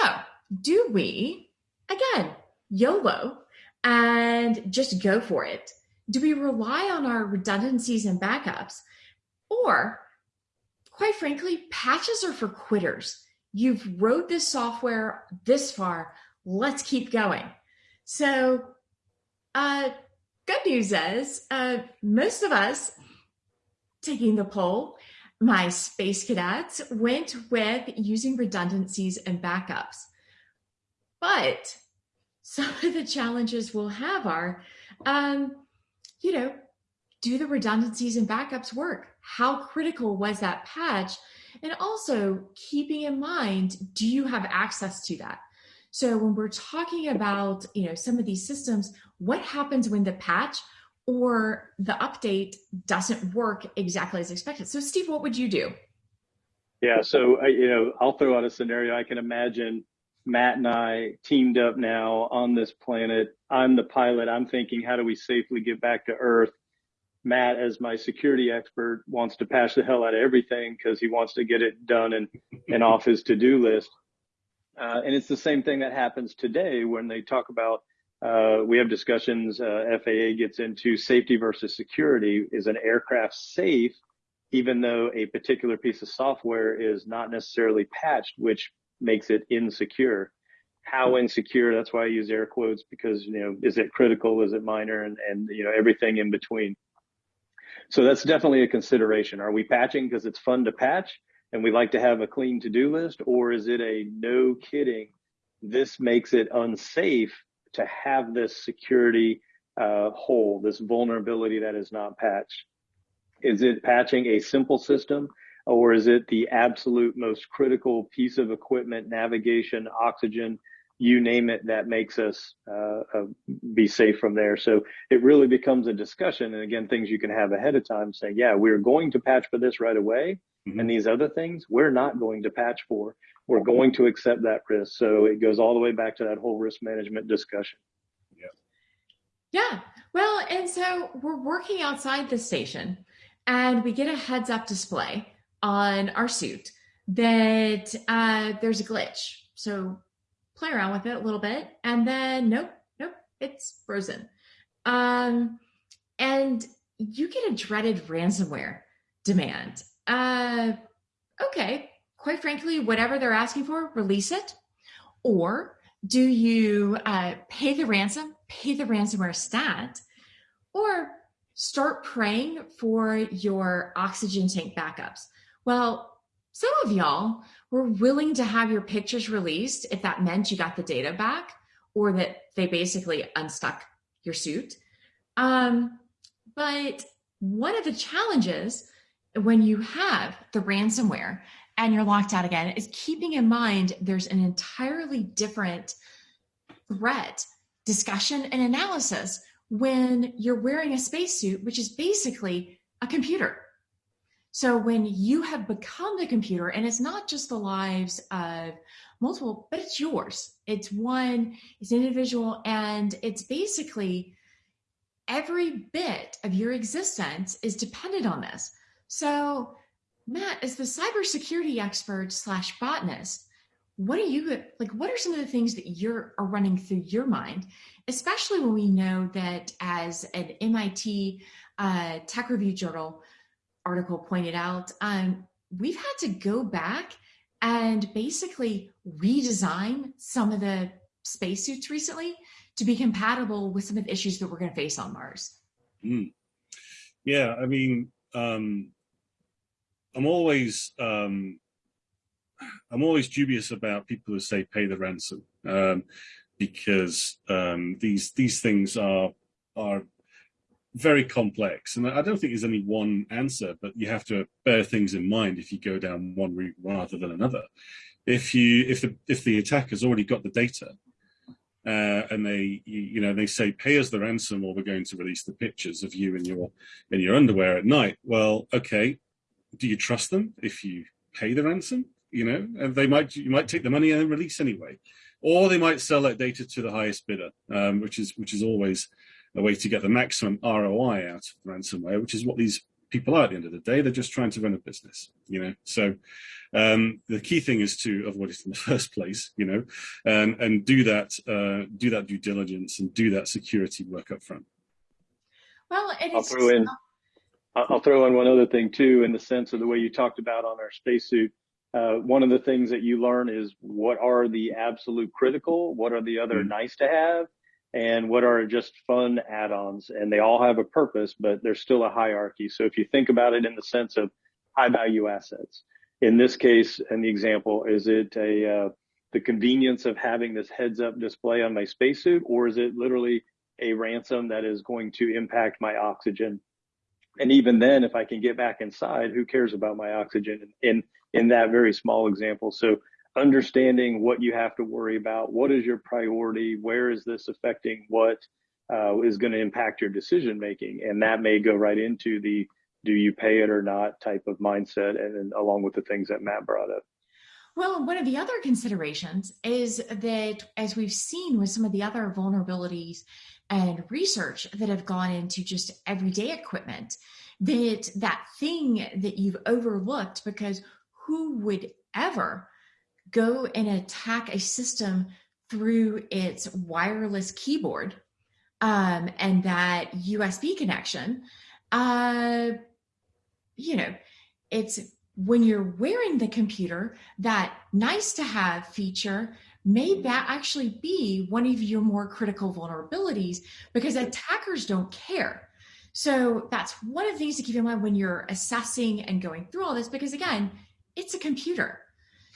do we, again, YOLO and just go for it? Do we rely on our redundancies and backups? Or, quite frankly, patches are for quitters. You've wrote this software this far. Let's keep going. So, uh, good news is uh, most of us taking the poll, my space cadets, went with using redundancies and backups. But some of the challenges we'll have are, um, you know, do the redundancies and backups work? How critical was that patch? And also keeping in mind, do you have access to that? So when we're talking about, you know, some of these systems, what happens when the patch or the update doesn't work exactly as expected? So Steve, what would you do? Yeah, so you know, I'll throw out a scenario. I can imagine Matt and I teamed up now on this planet. I'm the pilot. I'm thinking, how do we safely get back to Earth? Matt, as my security expert, wants to patch the hell out of everything because he wants to get it done and, and off his to-do list. Uh, and it's the same thing that happens today when they talk about uh, we have discussions. Uh, FAA gets into safety versus security. Is an aircraft safe, even though a particular piece of software is not necessarily patched, which makes it insecure? How insecure? That's why I use air quotes because you know, is it critical? Is it minor? And and you know, everything in between. So that's definitely a consideration. Are we patching because it's fun to patch? And we like to have a clean to-do list or is it a no kidding this makes it unsafe to have this security uh, hole this vulnerability that is not patched is it patching a simple system or is it the absolute most critical piece of equipment navigation oxygen you name it that makes us uh, uh, be safe from there so it really becomes a discussion and again things you can have ahead of time saying yeah we're going to patch for this right away. And these other things, we're not going to patch for. We're going to accept that risk. So it goes all the way back to that whole risk management discussion. Yeah. Yeah. Well, and so we're working outside the station and we get a heads up display on our suit that uh, there's a glitch. So play around with it a little bit and then nope, nope, it's frozen. Um, and you get a dreaded ransomware demand uh, okay, quite frankly, whatever they're asking for, release it. Or do you uh, pay the ransom, pay the ransomware stat, or start praying for your oxygen tank backups? Well, some of y'all were willing to have your pictures released if that meant you got the data back or that they basically unstuck your suit. Um, but one of the challenges when you have the ransomware and you're locked out again is keeping in mind there's an entirely different threat discussion and analysis when you're wearing a spacesuit, which is basically a computer. So when you have become the computer, and it's not just the lives of multiple, but it's yours. It's one, it's individual, and it's basically every bit of your existence is dependent on this. So, Matt, as the cybersecurity expert slash botanist, what are you like? What are some of the things that you're are running through your mind, especially when we know that as an MIT uh, Tech Review Journal article pointed out, um, we've had to go back and basically redesign some of the spacesuits recently to be compatible with some of the issues that we're going to face on Mars. Mm. Yeah, I mean, um, I'm always um, I'm always dubious about people who say pay the ransom um, because um, these these things are are very complex, and I don't think there's any one answer. But you have to bear things in mind if you go down one route rather than another. If you if the if the attacker's already got the data uh, and they you know they say pay us the ransom or we're going to release the pictures of you in your in your underwear at night well okay do you trust them if you pay the ransom you know and they might you might take the money and release anyway or they might sell that data to the highest bidder um, which is which is always a way to get the maximum roi out of ransomware which is what these people are at the end of the day. They're just trying to run a business, you know. So um, the key thing is to avoid it in the first place, you know, and and do that uh, do that due diligence and do that security work up front. Well, I'll throw in. I'll throw in one other thing too, in the sense of the way you talked about on our spacesuit. Uh, one of the things that you learn is what are the absolute critical, what are the other mm-hmm. nice to have, and what are just fun add-ons and they all have a purpose but there's still a hierarchy so if you think about it in the sense of high value assets in this case and the example is it a uh, the convenience of having this heads up display on my spacesuit or is it literally a ransom that is going to impact my oxygen and even then if i can get back inside who cares about my oxygen in in that very small example so understanding what you have to worry about, what is your priority, where is this affecting what uh, is going to impact your decision making, and that may go right into the do you pay it or not type of mindset, and, and along with the things that Matt brought up. Well, one of the other considerations is that as we've seen with some of the other vulnerabilities and research that have gone into just everyday equipment, that that thing that you've overlooked because who would ever go and attack a system through its wireless keyboard um, and that USB connection, uh, you know, it's when you're wearing the computer, that nice to have feature may that actually be one of your more critical vulnerabilities because attackers don't care. So that's one of the things to keep in mind when you're assessing and going through all this, because again, it's a computer.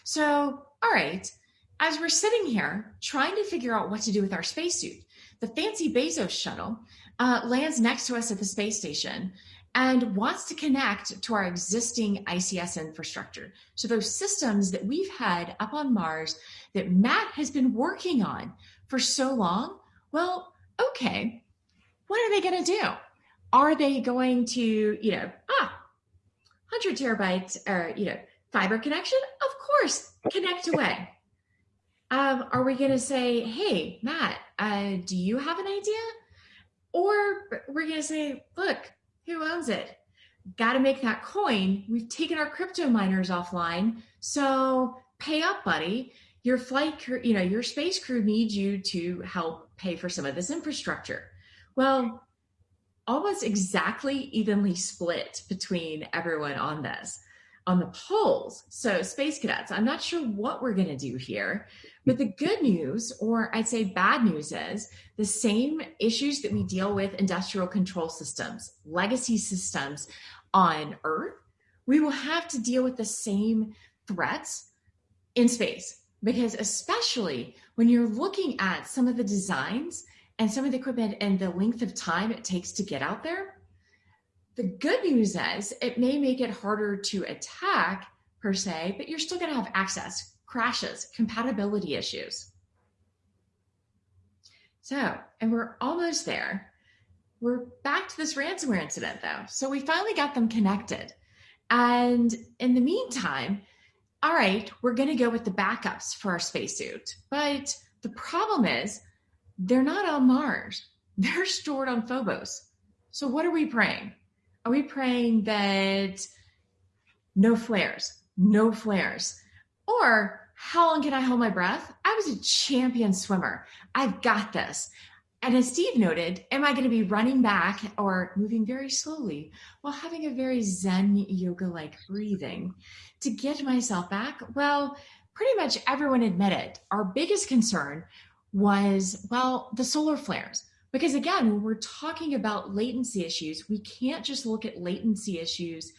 So, all right, as we're sitting here trying to figure out what to do with our spacesuit, the fancy Bezos shuttle uh, lands next to us at the space station and wants to connect to our existing ICS infrastructure. So those systems that we've had up on Mars that Matt has been working on for so long, well, okay, what are they going to do? Are they going to, you know, ah, 100 terabytes or, you know, fiber connection? Of course, connect away. Um, are we going to say, hey, Matt, uh, do you have an idea? Or we're going to say, look, who owns it? Got to make that coin. We've taken our crypto miners offline. So pay up, buddy. Your flight crew, you know, your space crew needs you to help pay for some of this infrastructure. Well, almost exactly evenly split between everyone on this on the polls. So, space cadets, I'm not sure what we're going to do here, but the good news, or I'd say bad news, is the same issues that we deal with industrial control systems, legacy systems on Earth, we will have to deal with the same threats in space. Because especially when you're looking at some of the designs and some of the equipment and the length of time it takes to get out there, the good news is it may make it harder to attack per se, but you're still going to have access, crashes, compatibility issues. So, and we're almost there. We're back to this ransomware incident though. So we finally got them connected. And in the meantime, all right, we're going to go with the backups for our spacesuit. But the problem is they're not on Mars. They're stored on Phobos. So what are we praying? Are we praying that no flares, no flares? Or how long can I hold my breath? I was a champion swimmer. I've got this. And as Steve noted, am I going to be running back or moving very slowly while having a very Zen yoga like breathing to get myself back? Well, pretty much everyone admitted our biggest concern was, well, the solar flares. Because again, when we're talking about latency issues, we can't just look at latency issues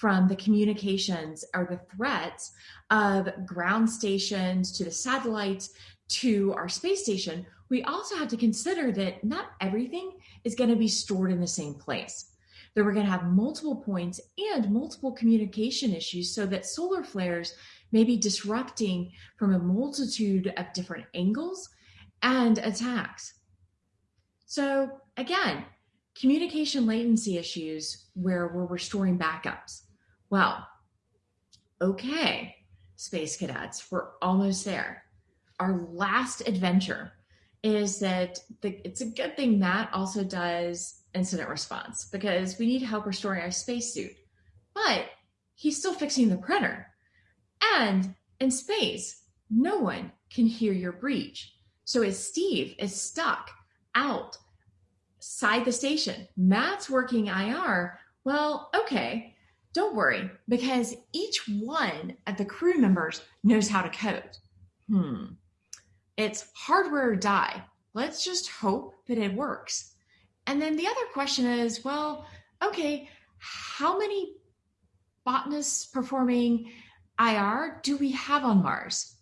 from the communications or the threats of ground stations to the satellites to our space station. We also have to consider that not everything is going to be stored in the same place. That we're going to have multiple points and multiple communication issues so that solar flares may be disrupting from a multitude of different angles and attacks. So again, communication latency issues where we're restoring backups. Well, okay, space cadets, we're almost there. Our last adventure is that the, it's a good thing Matt also does incident response because we need help restoring our spacesuit, but he's still fixing the printer. And in space, no one can hear your breach. So as Steve is stuck outside the station. Matt's working IR. Well, okay, don't worry, because each one of the crew members knows how to code. Hmm. It's hardware or die. Let's just hope that it works. And then the other question is, well, okay, how many botanists performing IR do we have on Mars?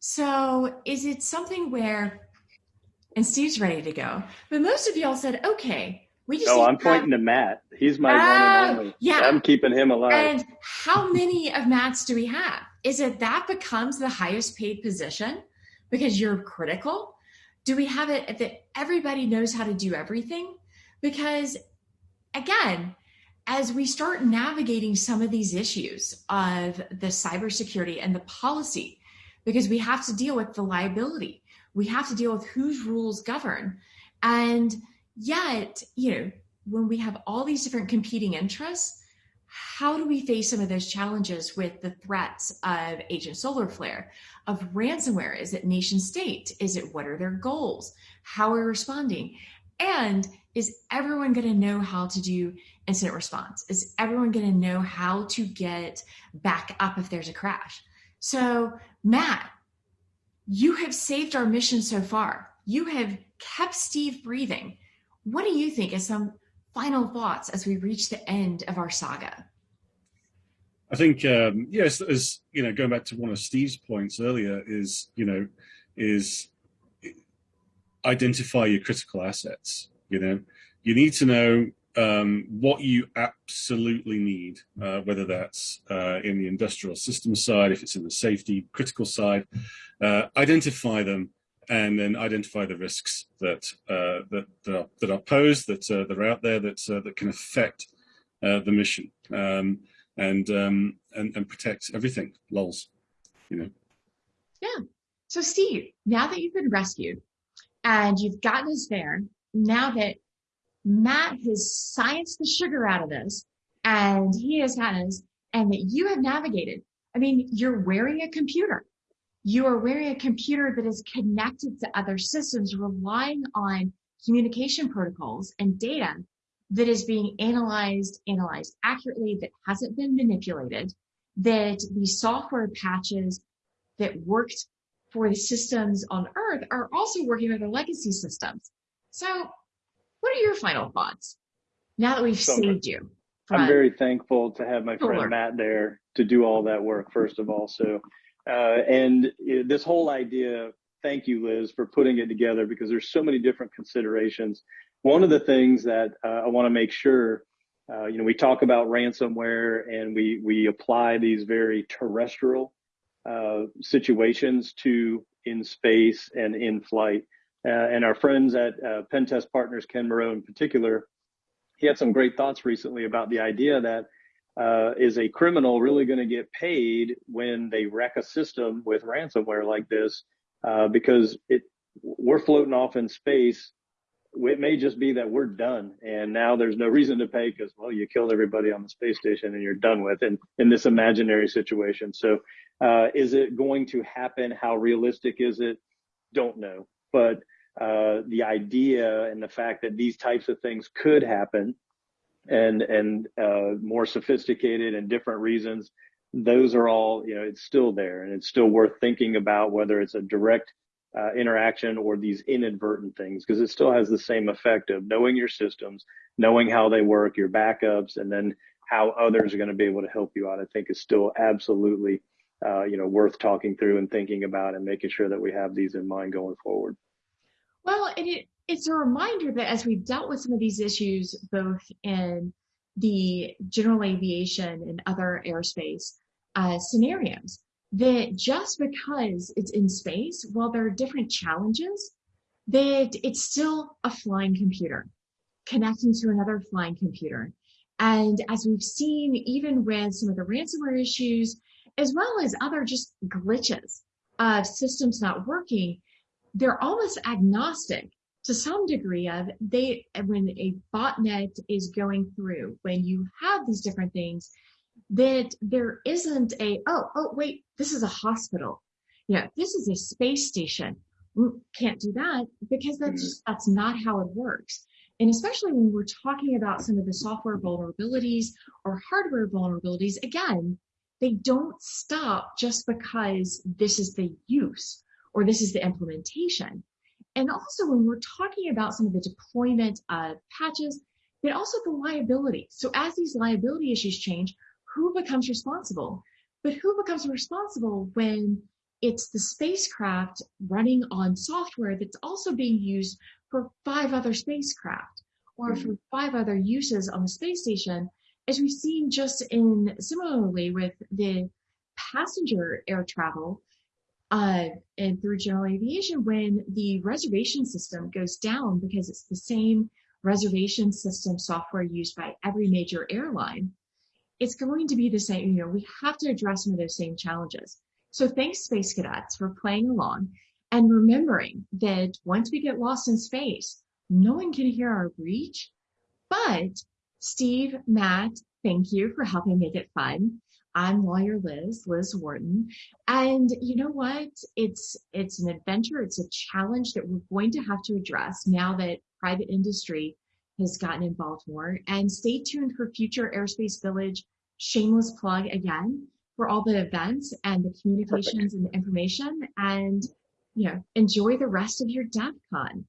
So is it something where and Steve's ready to go. But most of y'all said, okay, we just. No, I'm pointing to Matt. He's my uh, one and oh, only. Yeah. I'm keeping him alive. And how many of Matt's do we have? Is it that becomes the highest paid position because you're critical? Do we have it that everybody knows how to do everything? Because again, as we start navigating some of these issues of the cybersecurity and the policy, because we have to deal with the liability we have to deal with whose rules govern. And yet, you know, when we have all these different competing interests, how do we face some of those challenges with the threats of Agent Solar Flare, of ransomware? Is it nation state? Is it what are their goals? How are we responding? And is everyone going to know how to do incident response? Is everyone going to know how to get back up if there's a crash? So, Matt, you have saved our mission so far. You have kept Steve breathing. What do you think as some final thoughts as we reach the end of our saga? I think, um, yes, as you know, going back to one of Steve's points earlier, is you know, is identify your critical assets. You know, you need to know um, what you absolutely need, uh, whether that's uh, in the industrial system side, if it's in the safety critical side, uh, identify them and then identify the risks that uh, that that are, that are, posed, that uh, that are out there, that uh, that can affect the mission, um, and um, and and protect everything. Lols, you know. Yeah. So Steve, now that you've been rescued and you've gotten us there, now that Matt has scienced the sugar out of this and he has had us and that you have navigated. I mean, you're wearing a computer. You are wearing a computer that is connected to other systems, relying on communication protocols and data that is being analyzed, analyzed accurately, that hasn't been manipulated, that the software patches that worked for the systems on Earth are also working with the legacy systems. So what are your final thoughts now that we've so, saved you I'm very thankful to have my friend Matt there to do all that work, first of all. So, and this whole idea, thank you, Liz, for putting it together because there's so many different considerations. One of the things that uh, I want to make sure, uh, you know, we talk about ransomware and we we apply these very terrestrial uh, situations to in space and in flight. Uh, and our friends at uh, Pentest Partners, Ken Munro in particular, he had some great thoughts recently about the idea that uh, is a criminal really going to get paid when they wreck a system with ransomware like this? Uh, because it we're floating off in space. It may just be that we're done, and now there's no reason to pay because well, you killed everybody on the space station and you're done with, and in this imaginary situation. So, uh, is it going to happen? How realistic is it? Don't know, but uh, the idea and the fact that these types of things could happen and and uh, more sophisticated and different reasons those are all you know it's still there and it's still worth thinking about whether it's a direct uh, interaction or these inadvertent things because it still has the same effect of knowing your systems knowing how they work your backups and then how others are going to be able to help you out i think is still absolutely uh, you know worth talking through and thinking about and making sure that we have these in mind going forward. Well, and it, it's a reminder that as we've dealt with some of these issues, both in the general aviation and other airspace uh, scenarios, that just because it's in space, while there are different challenges, that it's still a flying computer connecting to another flying computer. And as we've seen, even with some of the ransomware issues, as well as other just glitches of systems not working, they're almost agnostic to some degree of they when a botnet is going through when you have these different things that there isn't a oh oh wait this is a hospital yeah this is a space station mm, can't do that because that's mm-hmm. just that's not how it works and especially when we're talking about some of the software vulnerabilities or hardware vulnerabilities again they don't stop just because this is the use or this is the implementation. And also when we're talking about some of the deployment of patches, but also the liability. So as these liability issues change, who becomes responsible? But who becomes responsible when it's the spacecraft running on software that's also being used for five other spacecraft or mm-hmm. for five other uses on the space station, as we've seen just in similarly with the passenger air travel, uh, and through general aviation when the reservation system goes down because it's the same reservation system software used by every major airline, it's going to be the same. You know, we have to address some of those same challenges. So thanks, Space Cadets, for playing along and remembering that once we get lost in space, no one can hear our breach. But Steve, Matt, thank you for helping make it fun. I'm lawyer Liz, Liz Wharton. And you know what? It's it's an adventure, it's a challenge that we're going to have to address now that private industry has gotten involved more. And stay tuned for future Aerospace Village shameless plug again for all the events and the communications Perfect. and the information and you know enjoy the rest of your DEF CON.